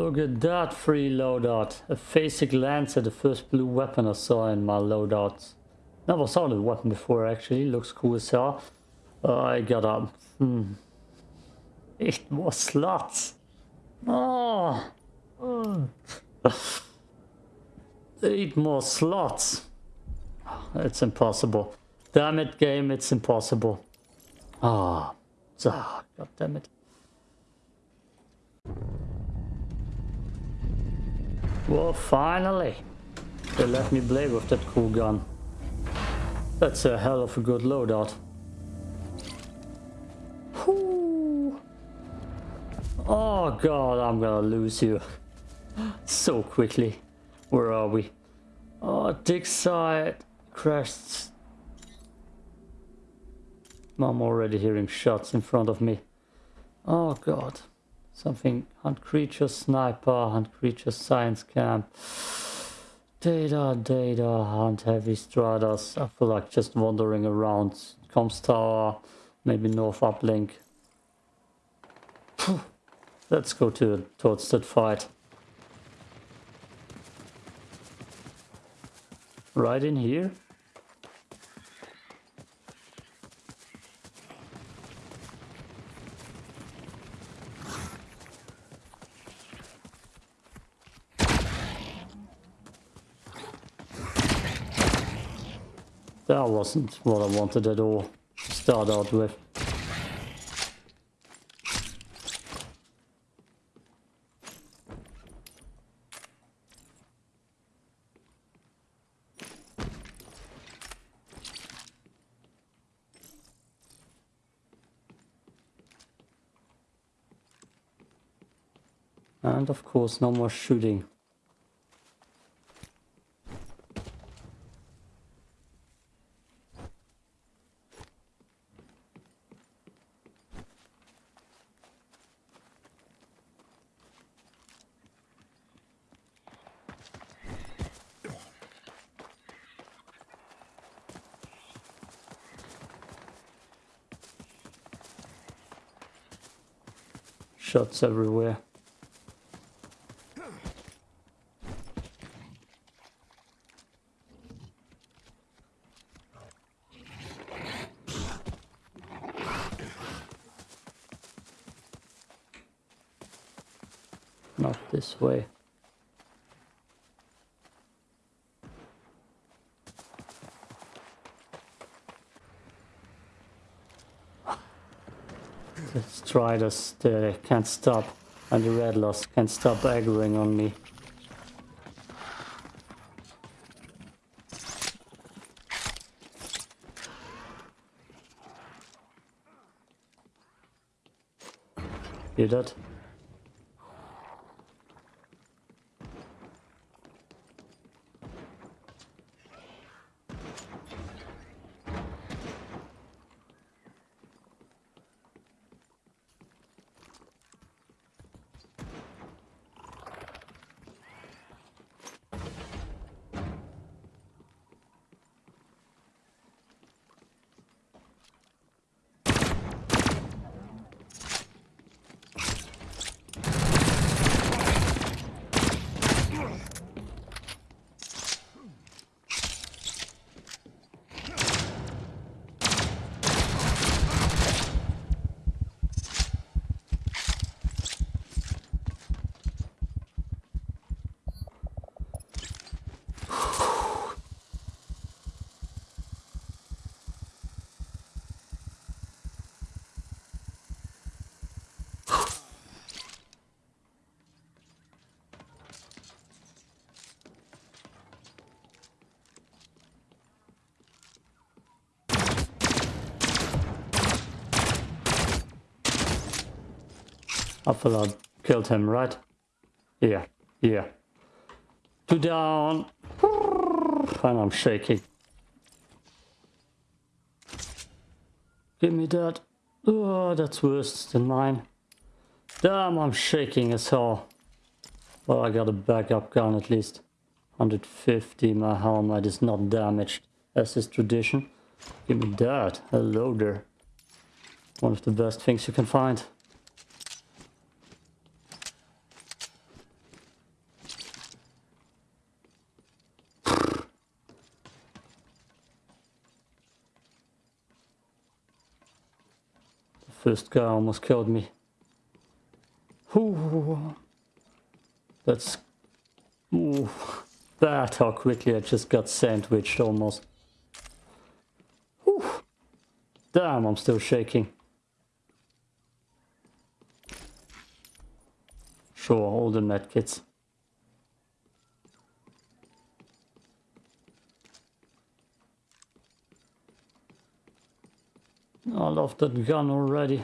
Look at that free loadout. A Phasic Lancer, the first blue weapon I saw in my loadouts. Never saw the weapon before actually, looks cool as hell. I got a... Hmm. Eight more slots. Oh. Eight more slots. It's impossible. Damn it, game, it's impossible. Ah. Oh, God damn it. Well, finally. They let me play with that cool gun. That's a hell of a good loadout. Oh god, I'm gonna lose you. so quickly. Where are we? Oh, dig site crashed. I'm already hearing shots in front of me. Oh god. Something hunt creature sniper, hunt creature science camp. Data, data, hunt heavy stratas. I feel like just wandering around. Comms tower, maybe north uplink. Let's go to towards that fight. Right in here? Wasn't what I wanted at all to start out with. And of course no more shooting. Shots everywhere. Not this way. This. They can't stop. And the red lost can't stop aggroing on me. Hear that? I feel I killed him, right? Yeah, yeah. Two down. And I'm shaking. Give me that. Oh, that's worse than mine. Damn, I'm shaking as hell. Well, I got a backup gun at least. 150, my helmet is not damaged, as is tradition. Give me that, a loader. One of the best things you can find. First guy almost killed me. Ooh, that's ooh, that how quickly I just got sandwiched almost. Ooh, damn, I'm still shaking. Sure, all the medkits. I love that gun already.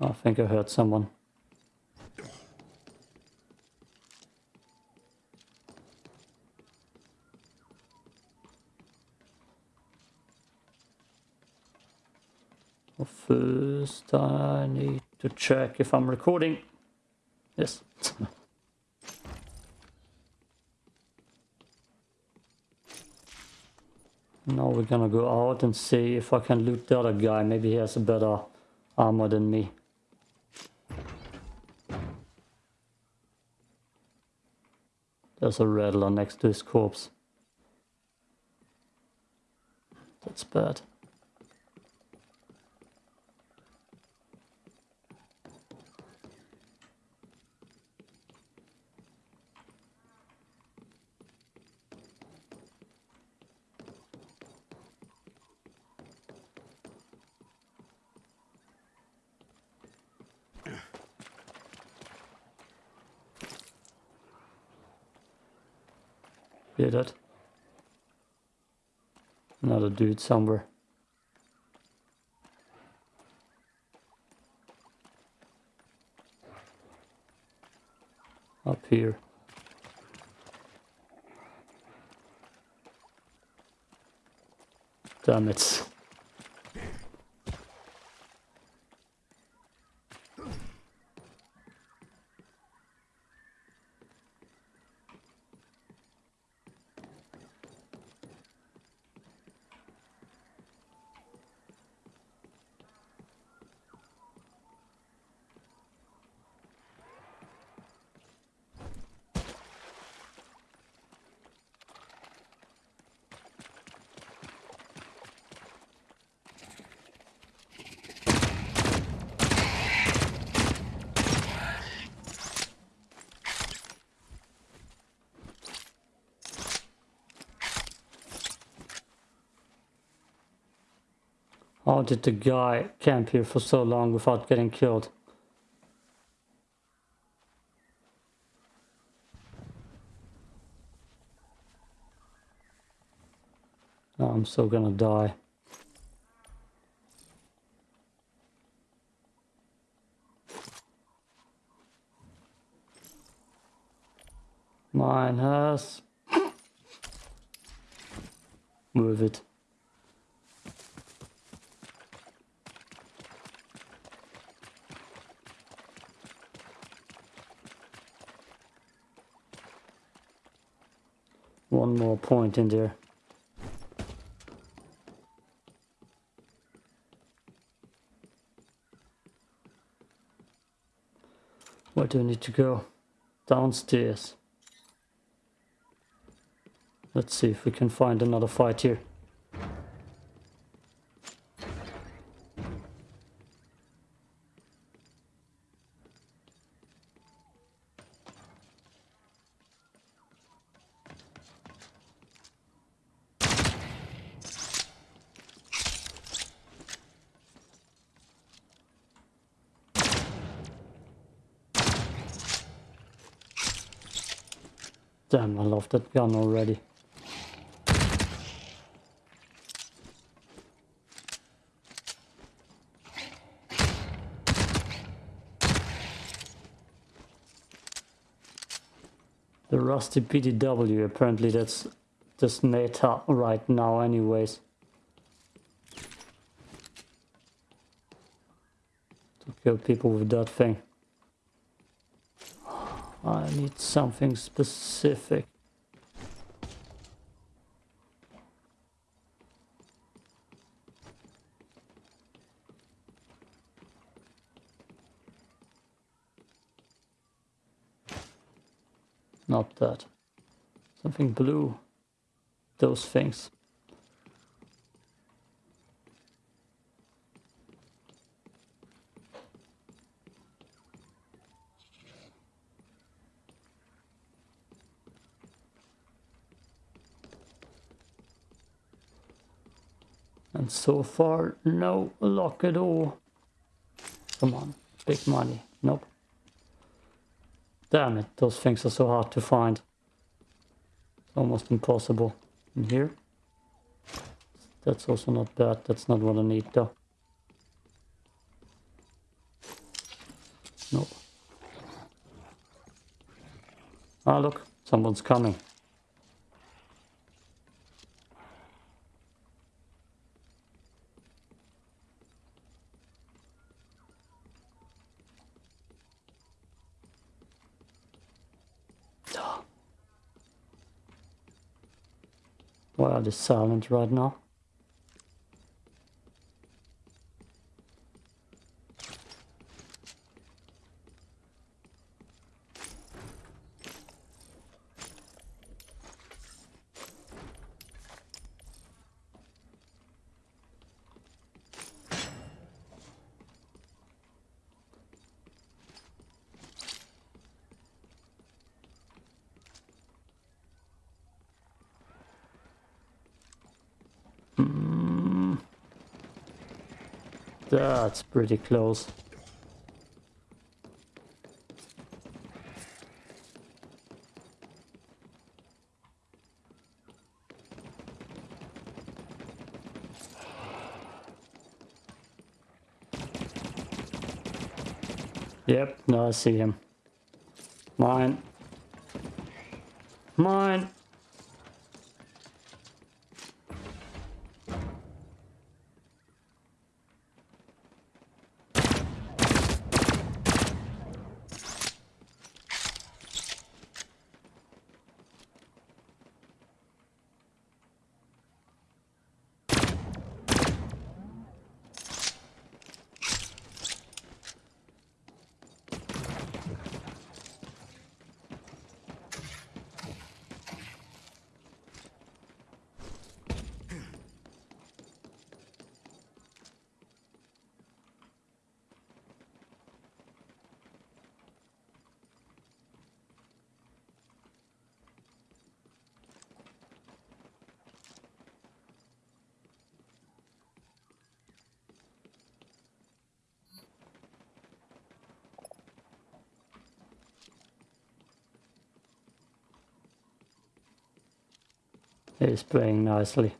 I think I heard someone. First I need to check if I'm recording. Yes. now we're gonna go out and see if I can loot the other guy. Maybe he has a better armor than me. There's a rattler next to his corpse. That's bad. Hear that? Another somewhere. Up here. Damn it. How did the guy camp here for so long without getting killed? Oh, I'm so gonna die. Mine has... Move it. One more point in there. Where do I need to go? Downstairs. Let's see if we can find another fight here. Damn, I love that gun already. The rusty PDW, apparently that's just meta right now anyways. To kill people with that thing. I need something specific. Not that. Something blue. Those things. And so far, no luck at all. Come on, big money. Nope. Damn it, those things are so hard to find. It's almost impossible. In here? That's also not bad. That's not what I need though. Nope. Ah, look, someone's coming. They silent right now? Hmm. That's pretty close. Yep, now I see him. Mine. Mine. He's playing nicely.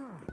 Ugh.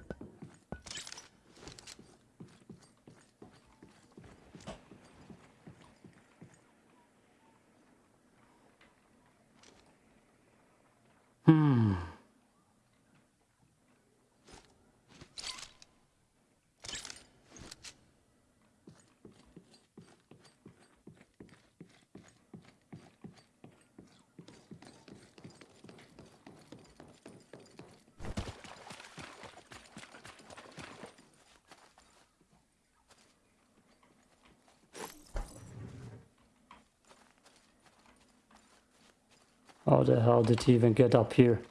How the hell did he even get up here?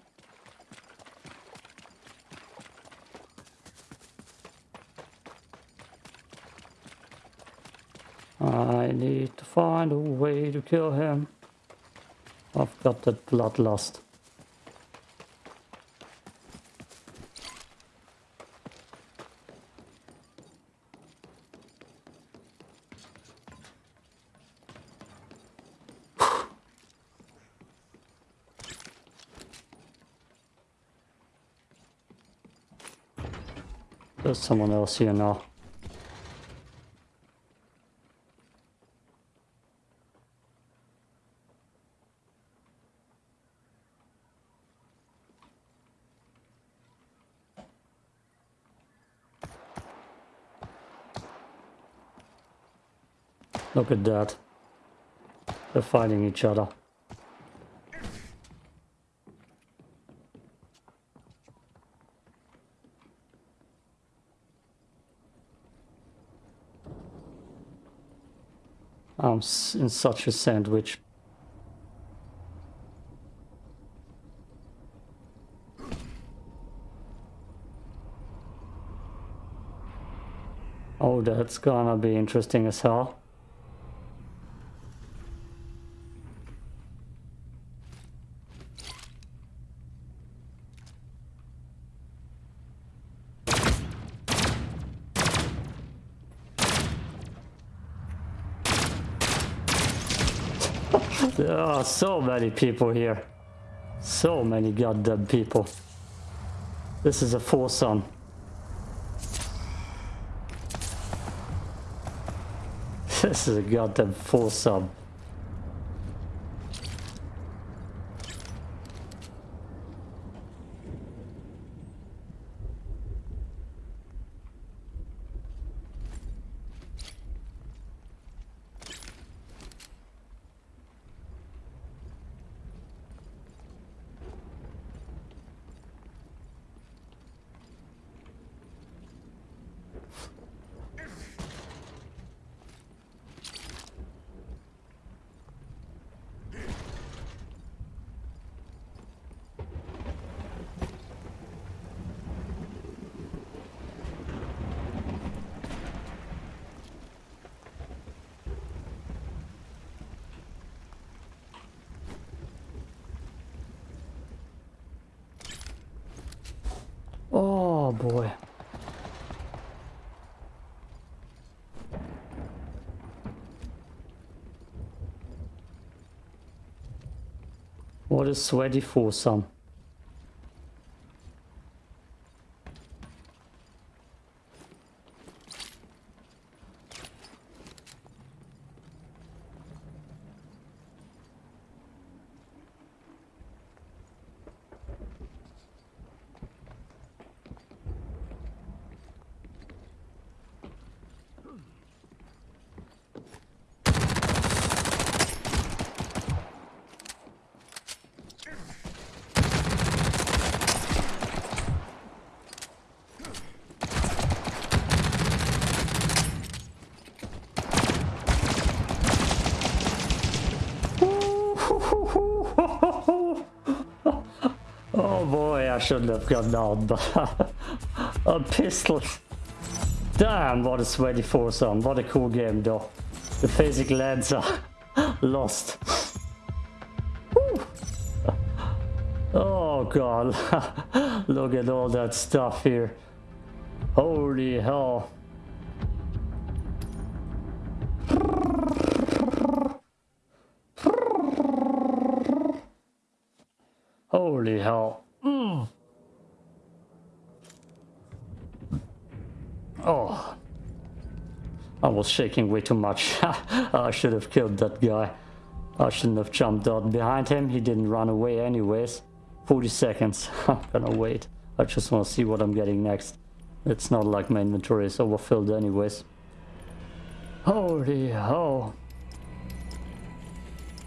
I need to find a way to kill him. I've got that bloodlust. someone else here now. Look at that. They're fighting each other. In such a sandwich. Oh, that's gonna be interesting as hell. there are so many people here. So many goddamn people. This is a foursome. this is a goddamn foursome. Oh boy. What is sweaty foursome? I shouldn't have gone down, but a pistol. Damn, what a sweaty foursome. What a cool game though. The basic lads are lost. oh god. Look at all that stuff here. Holy hell. Holy hell. Mm. Oh. I was shaking way too much. I should have killed that guy. I shouldn't have jumped out behind him. He didn't run away anyways. 40 seconds. I'm gonna wait. I just want to see what I'm getting next. It's not like my inventory is overfilled anyways. Holy hell.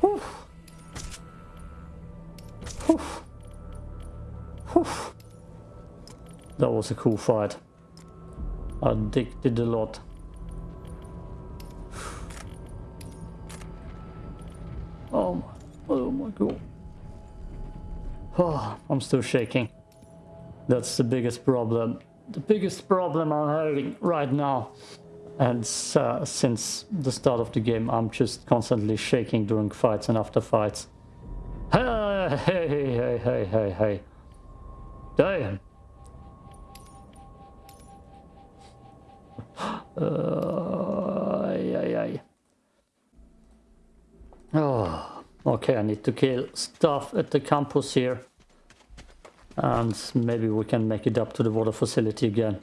Whew. Whew. Whew. That was a cool fight. Did a lot. Oh my, oh my god. Oh, I'm still shaking. That's the biggest problem. The biggest problem I'm having right now. And uh, since the start of the game, I'm just constantly shaking during fights and after fights. Hey, hey, hey, hey, hey, hey. Damn. Ay, ay, ay. Oh, ah, okay, I need to kill stuff at the campus here. And maybe we can make it up to the water facility again.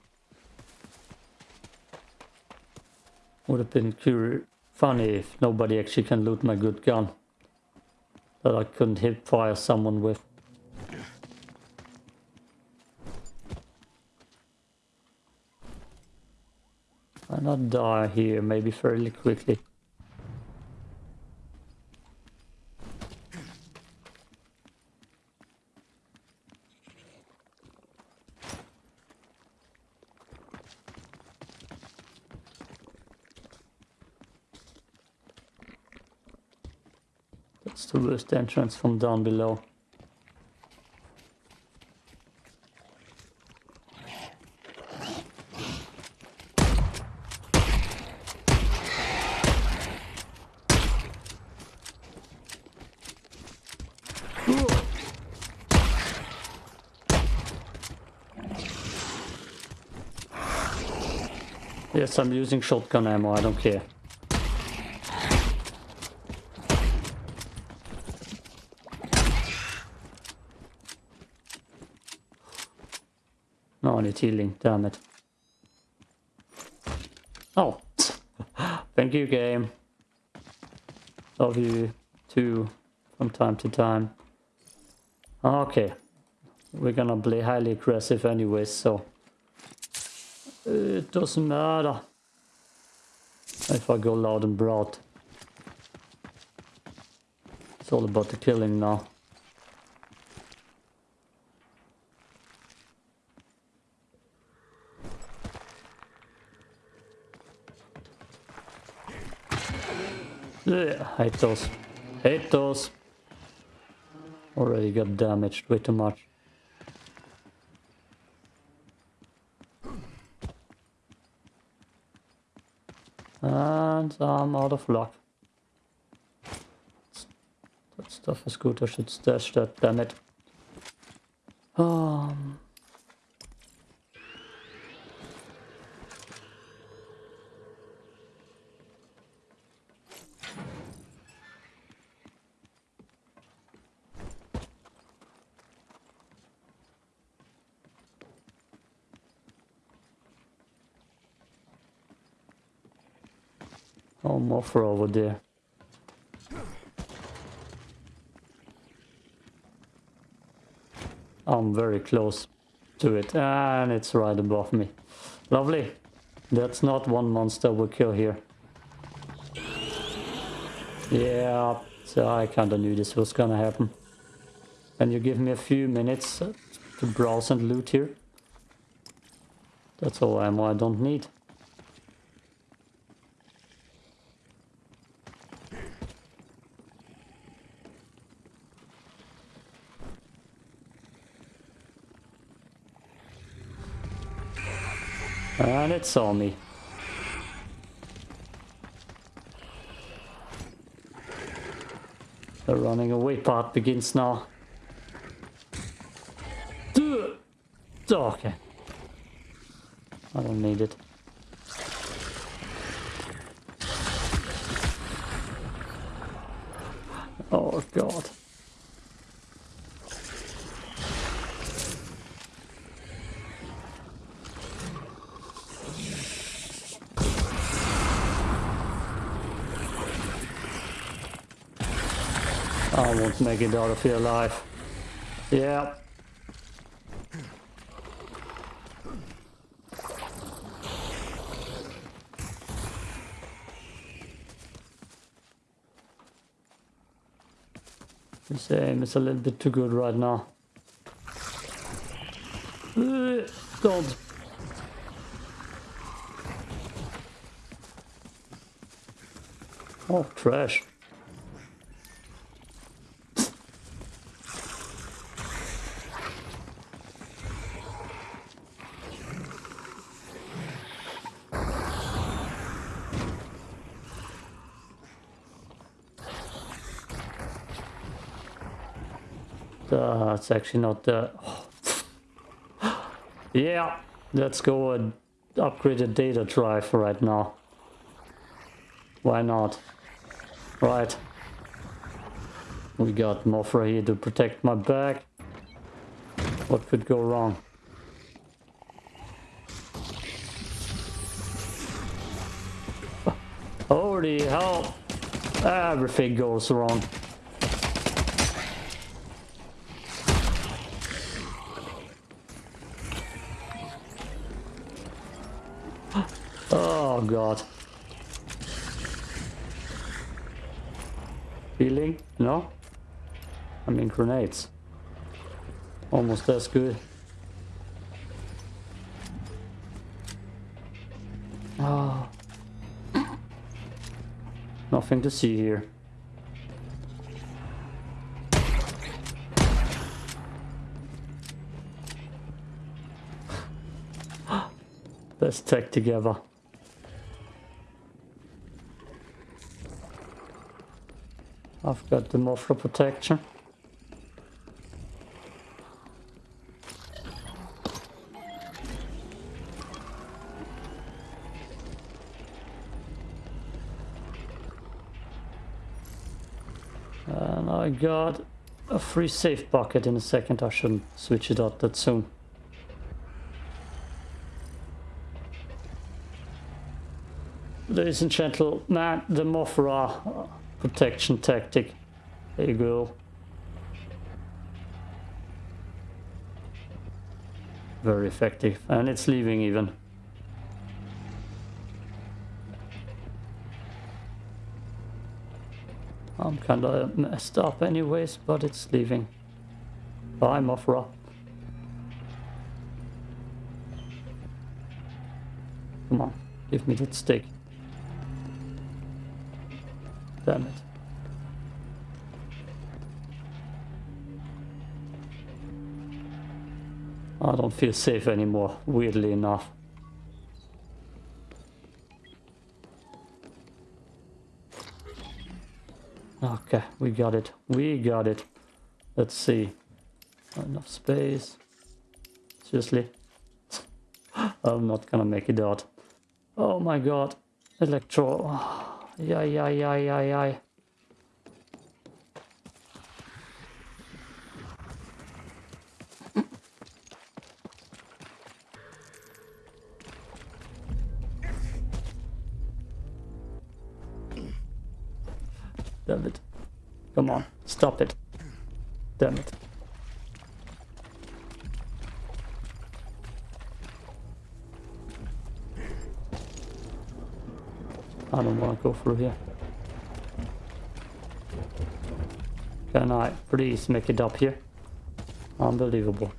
Would have been funny if nobody actually can loot my good gun. That I couldn't hit fire someone with. gonna die here, maybe fairly quickly. That's the worst entrance from down below. Yes, I'm using shotgun ammo, I don't care. No, I need healing, damn it. Oh, thank you game. Love you too, from time to time. Okay, we're gonna play highly aggressive anyways, so it doesn't matter if I go loud and broad. It's all about the killing now. Yeah, hate those. Hate those. Already got damaged way too much. And I'm out of luck. That stuff is good, I should stash that, damn it. Mothra over there. I'm very close to it and it's right above me. Lovely. That's not one monster we kill here. Yeah, so I kinda knew this was gonna happen. Can you give me a few minutes to browse and loot here? That's all ammo I don't need. And it saw me. The running away part begins now. Okay. I don't need it. Oh god. Won't make it out of here alive. Yeah. This aim is a little bit too good right now. Uh, don't. Oh, trash. It's actually not the... Uh, yeah, let's go and upgrade the data drive right now. Why not? Right. We got Mothra here to protect my back. What could go wrong? Holy hell! Everything goes wrong. Oh, god. Healing? No? I mean grenades. Almost as good. Oh. Nothing to see here. Let's take together. I've got the Mothra protection. And I got a free safe bucket in a second. I shouldn't switch it out that soon. Ladies and gentlemen, the Mothra protection tactic. There you go. Very effective. And it's leaving even. I'm kinda messed up anyways, but it's leaving. Bye Mothra. Come on, give me that stick. Damn it. I don't feel safe anymore, weirdly enough. Okay, we got it. We got it. Let's see. Not enough space. Seriously? I'm not gonna make it out. Oh my god. Electro. Yeah, yeah, yeah, yeah, yeah. Damn it. Come on, stop it. Damn it. I don't want to go through here. Can I please make it up here? Unbelievable.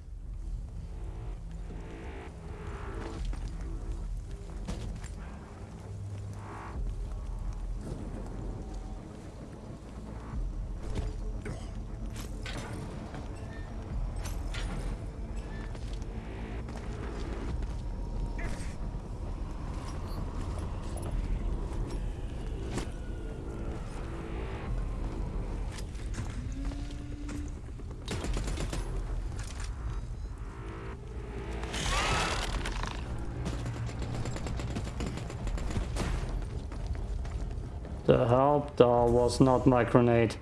The help doll was not my grenade.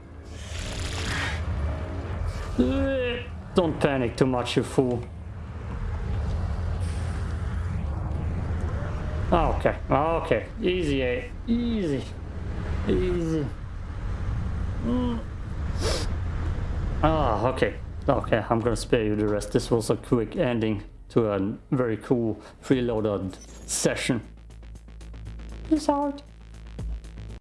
Don't panic too much, you fool. Okay, okay, easy, eh? easy, easy. Mm. Ah, okay, okay, I'm gonna spare you the rest. This was a quick ending to a very cool freeloaded session. Peace out.